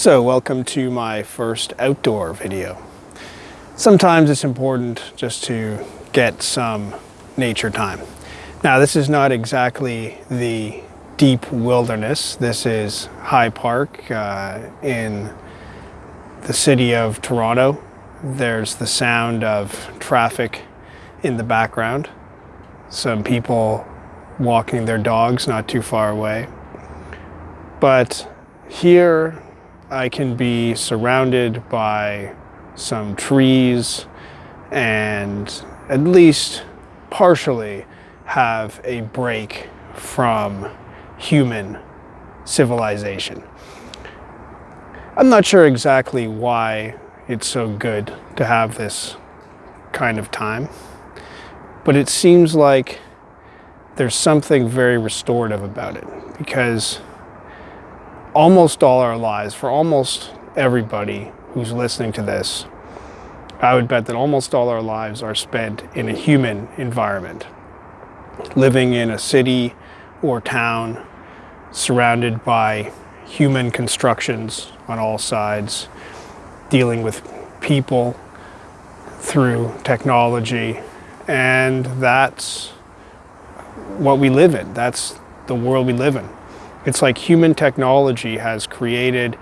So welcome to my first outdoor video. Sometimes it's important just to get some nature time. Now this is not exactly the deep wilderness. This is High Park uh, in the city of Toronto. There's the sound of traffic in the background. Some people walking their dogs not too far away. But here I can be surrounded by some trees and at least partially have a break from human civilization. I'm not sure exactly why it's so good to have this kind of time, but it seems like there's something very restorative about it because almost all our lives, for almost everybody who's listening to this, I would bet that almost all our lives are spent in a human environment, living in a city or town surrounded by human constructions on all sides, dealing with people through technology, and that's what we live in. That's the world we live in. It's like human technology has created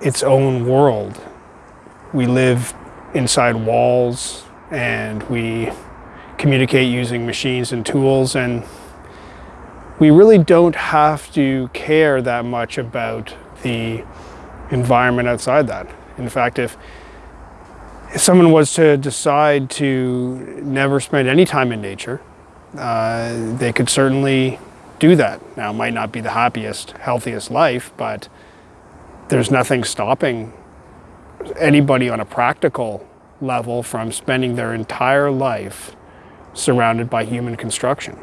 its own world. We live inside walls and we communicate using machines and tools and we really don't have to care that much about the environment outside that. In fact, if, if someone was to decide to never spend any time in nature, uh, they could certainly do that. Now, might not be the happiest, healthiest life, but there's nothing stopping anybody on a practical level from spending their entire life surrounded by human construction.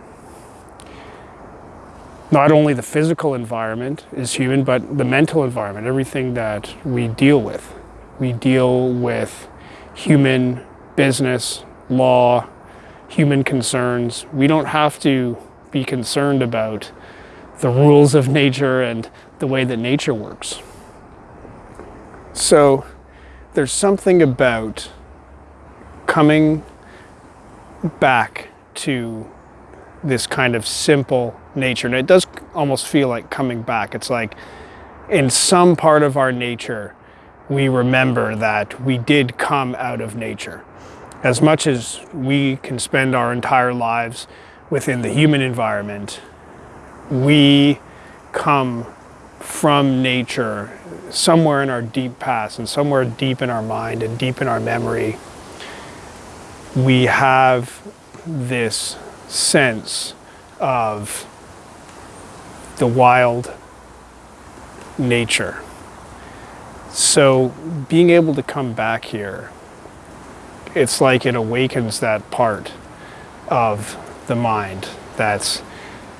Not only the physical environment is human, but the mental environment, everything that we deal with. We deal with human business, law, human concerns. We don't have to be concerned about the rules of nature and the way that nature works. So there's something about coming back to this kind of simple nature. And it does almost feel like coming back. It's like in some part of our nature, we remember that we did come out of nature. As much as we can spend our entire lives within the human environment, we come from nature somewhere in our deep past and somewhere deep in our mind and deep in our memory. We have this sense of the wild nature. So being able to come back here, it's like it awakens that part of the mind that's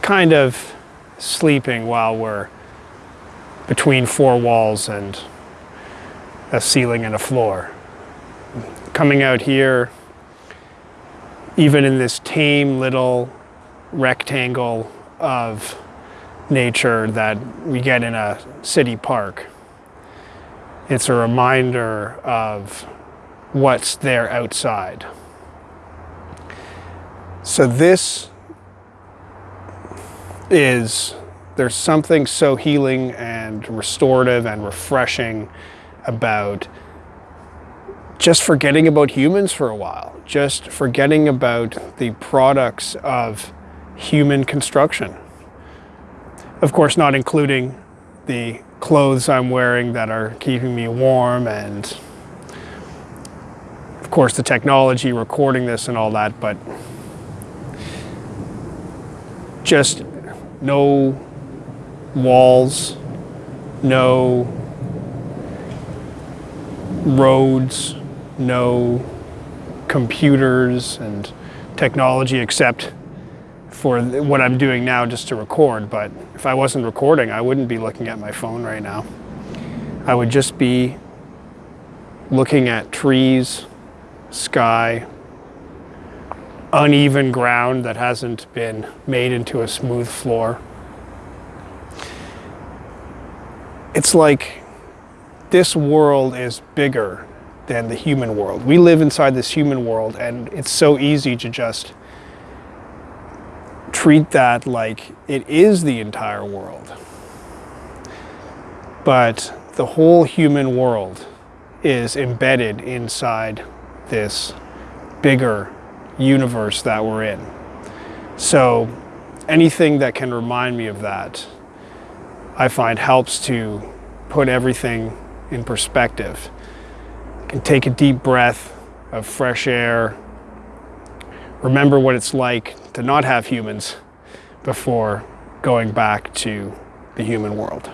kind of sleeping while we're between four walls and a ceiling and a floor. Coming out here, even in this tame little rectangle of nature that we get in a city park, it's a reminder of what's there outside. So this is, there's something so healing and restorative and refreshing about just forgetting about humans for a while, just forgetting about the products of human construction. Of course, not including the clothes I'm wearing that are keeping me warm and of course the technology recording this and all that, but just no walls, no roads, no computers and technology except for what I'm doing now just to record. But if I wasn't recording, I wouldn't be looking at my phone right now. I would just be looking at trees, sky, uneven ground that hasn't been made into a smooth floor. It's like this world is bigger than the human world. We live inside this human world, and it's so easy to just treat that like it is the entire world. But the whole human world is embedded inside this bigger universe that we're in. So anything that can remind me of that, I find helps to put everything in perspective. I can take a deep breath of fresh air, remember what it's like to not have humans before going back to the human world.